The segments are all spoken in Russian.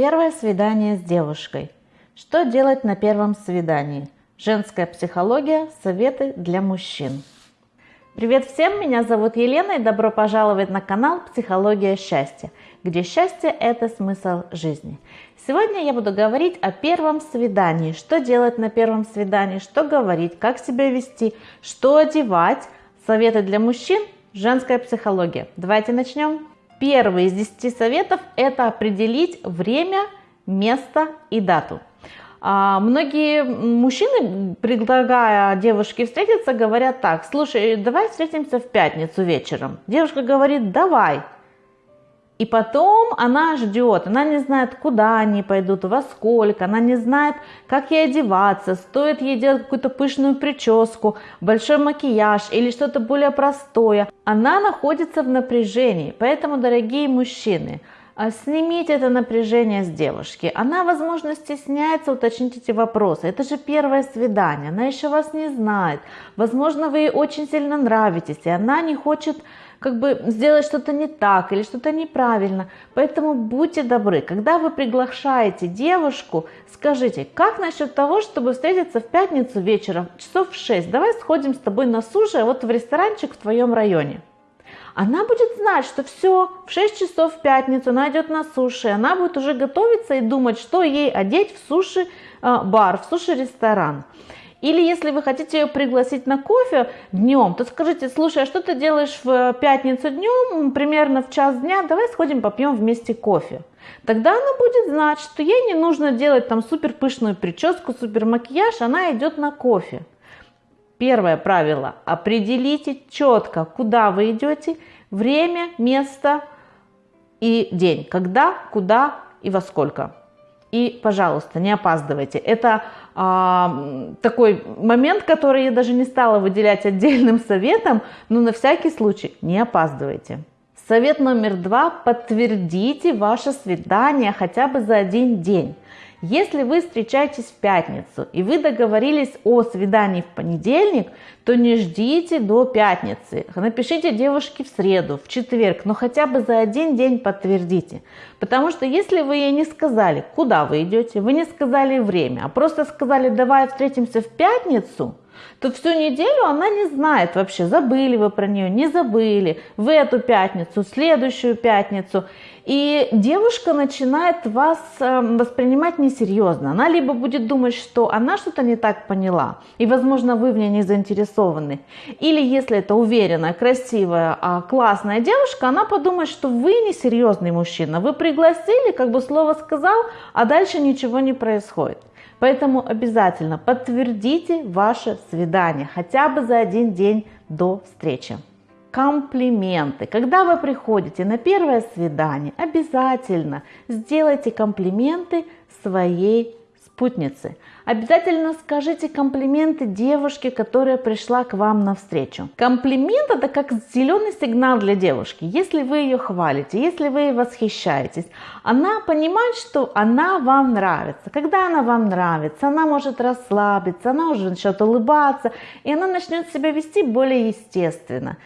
Первое свидание с девушкой. Что делать на первом свидании? Женская психология. Советы для мужчин. Привет всем, меня зовут Елена и добро пожаловать на канал «Психология счастья», где счастье – это смысл жизни. Сегодня я буду говорить о первом свидании, что делать на первом свидании, что говорить, как себя вести, что одевать, советы для мужчин, женская психология. Давайте начнем. Первый из 10 советов – это определить время, место и дату. А, многие мужчины, предлагая девушке встретиться, говорят так, слушай, давай встретимся в пятницу вечером. Девушка говорит, давай. И потом она ждет, она не знает, куда они пойдут, во сколько, она не знает, как ей одеваться, стоит ей делать какую-то пышную прическу, большой макияж или что-то более простое. Она находится в напряжении, поэтому, дорогие мужчины, а снимите это напряжение с девушки. Она, возможно, стесняется уточнить эти вопросы. Это же первое свидание, она еще вас не знает. Возможно, вы ей очень сильно нравитесь, и она не хочет как бы сделать что-то не так или что-то неправильно. Поэтому будьте добры, когда вы приглашаете девушку, скажите, как насчет того, чтобы встретиться в пятницу вечером, часов в 6, давай сходим с тобой на суши, вот в ресторанчик в твоем районе она будет знать, что все, в 6 часов в пятницу она идет на суши, она будет уже готовиться и думать, что ей одеть в суши-бар, э, в суши-ресторан. Или если вы хотите ее пригласить на кофе днем, то скажите, слушай, а что ты делаешь в пятницу днем, примерно в час дня, давай сходим попьем вместе кофе. Тогда она будет знать, что ей не нужно делать там супер пышную прическу, супер макияж, она идет на кофе. Первое правило. Определите четко, куда вы идете, время, место и день. Когда, куда и во сколько. И, пожалуйста, не опаздывайте. Это а, такой момент, который я даже не стала выделять отдельным советом, но на всякий случай не опаздывайте. Совет номер два. Подтвердите ваше свидание хотя бы за один день. Если вы встречаетесь в пятницу и вы договорились о свидании в понедельник, то не ждите до пятницы. Напишите девушке в среду, в четверг, но хотя бы за один день подтвердите. Потому что если вы ей не сказали, куда вы идете, вы не сказали время, а просто сказали, давай встретимся в пятницу, то всю неделю она не знает вообще, забыли вы про нее, не забыли, в эту пятницу, в следующую пятницу. И девушка начинает вас эм, воспринимать несерьезно. Она либо будет думать, что она что-то не так поняла, и, возможно, вы в ней не заинтересованы. Или, если это уверенная, красивая, а, классная девушка, она подумает, что вы несерьезный мужчина. Вы пригласили, как бы слово сказал, а дальше ничего не происходит. Поэтому обязательно подтвердите ваше свидание хотя бы за один день до встречи комплименты. Когда вы приходите на первое свидание, обязательно сделайте комплименты своей спутнице. Обязательно скажите комплименты девушке, которая пришла к вам навстречу. Комплимент это как зеленый сигнал для девушки. Если вы ее хвалите, если вы ей восхищаетесь, она понимает, что она вам нравится. Когда она вам нравится, она может расслабиться, она уже начнет улыбаться, и она начнет себя вести более естественно.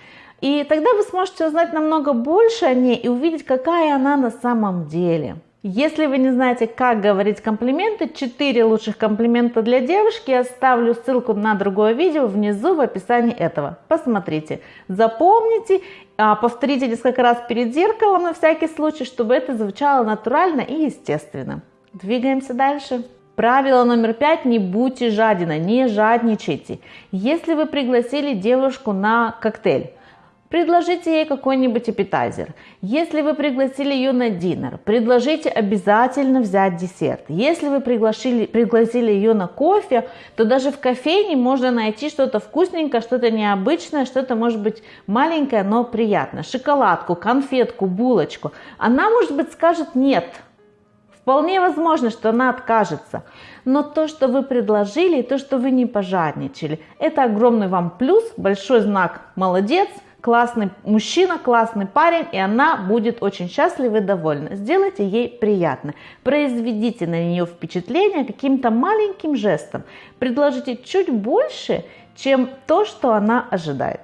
И тогда вы сможете узнать намного больше о ней и увидеть, какая она на самом деле. Если вы не знаете, как говорить комплименты, 4 лучших комплимента для девушки, я оставлю ссылку на другое видео внизу в описании этого. Посмотрите, запомните, а, повторите несколько раз перед зеркалом на всякий случай, чтобы это звучало натурально и естественно. Двигаемся дальше. Правило номер пять. Не будьте жадина, не жадничайте. Если вы пригласили девушку на коктейль, Предложите ей какой-нибудь аппетайзер. Если вы пригласили ее на динер, предложите обязательно взять десерт. Если вы пригласили, пригласили ее на кофе, то даже в кофейне можно найти что-то вкусненькое, что-то необычное, что-то может быть маленькое, но приятное. Шоколадку, конфетку, булочку. Она, может быть, скажет нет. Вполне возможно, что она откажется. Но то, что вы предложили, то, что вы не пожадничали, это огромный вам плюс, большой знак «молодец», классный мужчина, классный парень, и она будет очень счастлива и довольна. Сделайте ей приятно. Произведите на нее впечатление каким-то маленьким жестом. Предложите чуть больше, чем то, что она ожидает.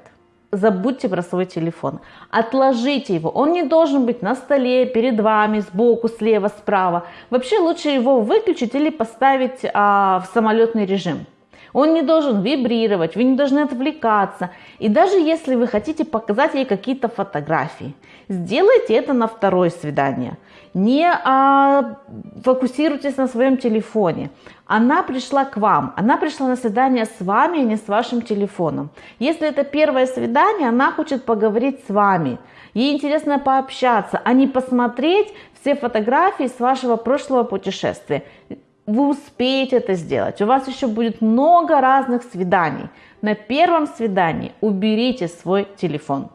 забудьте про свой телефон. Отложите его. Он не должен быть на столе, перед вами, сбоку, слева, справа. Вообще лучше его выключить или поставить а, в самолетный режим. Он не должен вибрировать, вы не должны отвлекаться. И даже если вы хотите показать ей какие-то фотографии, сделайте это на второе свидание. Не а, фокусируйтесь на своем телефоне. Она пришла к вам, она пришла на свидание с вами, а не с вашим телефоном. Если это первое свидание, она хочет поговорить с вами. Ей интересно пообщаться, а не посмотреть все фотографии с вашего прошлого путешествия вы успеете это сделать. У вас еще будет много разных свиданий. На первом свидании уберите свой телефон.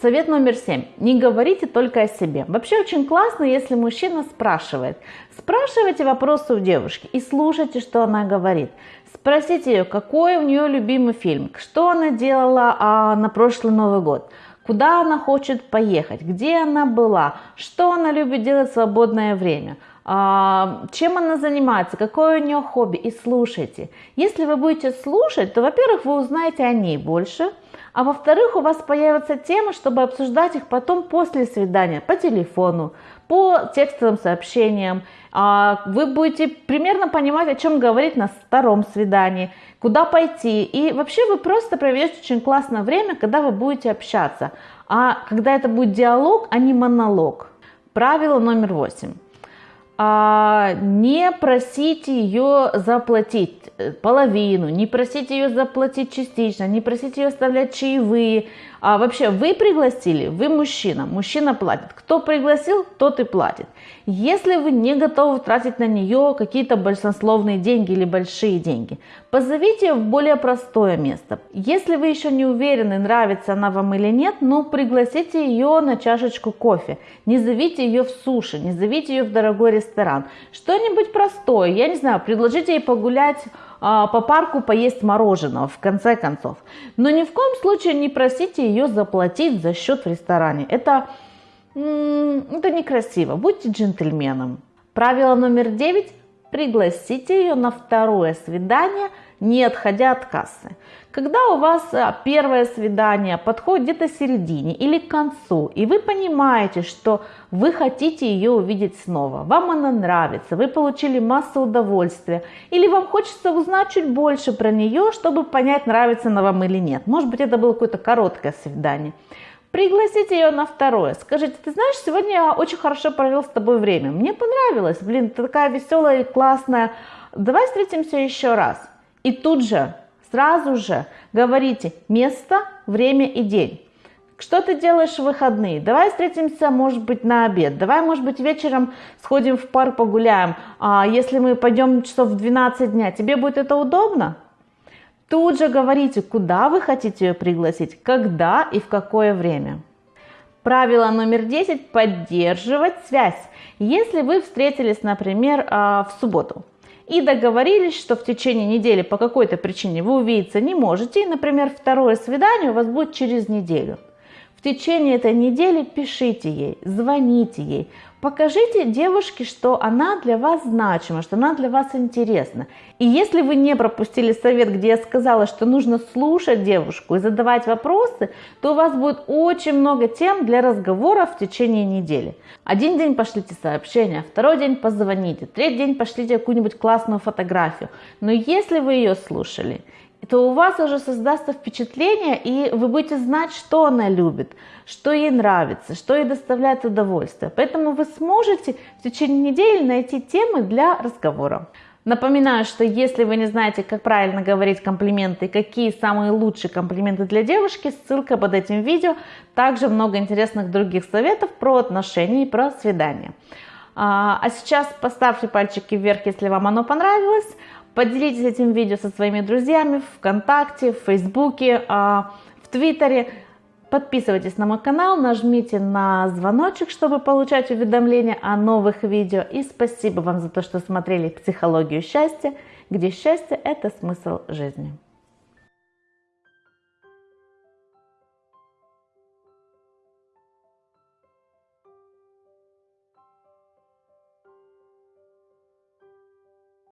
Совет номер семь. Не говорите только о себе. Вообще очень классно, если мужчина спрашивает. Спрашивайте вопросы у девушки и слушайте, что она говорит. Спросите ее, какой у нее любимый фильм, что она делала а, на прошлый Новый год, куда она хочет поехать, где она была, что она любит делать в свободное время – чем она занимается, какое у нее хобби, и слушайте. Если вы будете слушать, то, во-первых, вы узнаете о ней больше, а во-вторых, у вас появятся темы, чтобы обсуждать их потом после свидания по телефону, по текстовым сообщениям. А, вы будете примерно понимать, о чем говорить на втором свидании, куда пойти. И вообще вы просто проведете очень классное время, когда вы будете общаться. А когда это будет диалог, а не монолог. Правило номер восемь а, не просите ее заплатить э, половину, не просите ее заплатить частично, не просите ее оставлять чаевые. А вообще вы пригласили, вы мужчина, мужчина платит. Кто пригласил, тот и платит. Если вы не готовы тратить на нее какие-то большинствовные деньги или большие деньги, позовите в более простое место. Если вы еще не уверены, нравится она вам или нет, ну пригласите ее на чашечку кофе. Не зовите ее в суши, не зовите ее в дорогой ресторан. Что-нибудь простое, я не знаю, предложите ей погулять по парку поесть мороженого, в конце концов. Но ни в коем случае не просите ее заплатить за счет в ресторане. Это это некрасиво. Будьте джентльменом. Правило номер девять. Пригласите ее на второе свидание, не отходя от кассы. Когда у вас а, первое свидание подходит где-то середине или к концу, и вы понимаете, что вы хотите ее увидеть снова, вам она нравится, вы получили массу удовольствия, или вам хочется узнать чуть больше про нее, чтобы понять, нравится она вам или нет. Может быть, это было какое-то короткое свидание. Пригласите ее на второе. Скажите, ты знаешь, сегодня я очень хорошо провел с тобой время. Мне понравилось. Блин, ты такая веселая и классная. Давай встретимся еще раз. И тут же, сразу же говорите место, время и день. Что ты делаешь в выходные? Давай встретимся, может быть, на обед. Давай, может быть, вечером сходим в парк погуляем. А если мы пойдем часов в 12 дня, тебе будет это удобно? Тут же говорите, куда вы хотите ее пригласить, когда и в какое время. Правило номер 10 – поддерживать связь. Если вы встретились, например, а, в субботу и договорились, что в течение недели по какой-то причине вы увидеться не можете, и, например, второе свидание у вас будет через неделю. В течение этой недели пишите ей, звоните ей, Покажите девушке, что она для вас значима, что она для вас интересна. И если вы не пропустили совет, где я сказала, что нужно слушать девушку и задавать вопросы, то у вас будет очень много тем для разговора в течение недели. Один день пошлите сообщение, второй день позвоните, третий день пошлите какую-нибудь классную фотографию. Но если вы ее слушали, то у вас уже создастся впечатление, и вы будете знать, что она любит, что ей нравится, что ей доставляет удовольствие. Поэтому вы сможете в течение недели найти темы для разговора. Напоминаю, что если вы не знаете, как правильно говорить комплименты, какие самые лучшие комплименты для девушки, ссылка под этим видео. Также много интересных других советов про отношения и про свидания. А, а сейчас поставьте пальчики вверх, если вам оно понравилось. Поделитесь этим видео со своими друзьями в ВКонтакте, в Фейсбуке, а, в Твиттере. Подписывайтесь на мой канал, нажмите на звоночек, чтобы получать уведомления о новых видео. И спасибо вам за то, что смотрели «Психологию счастья», где счастье – это смысл жизни.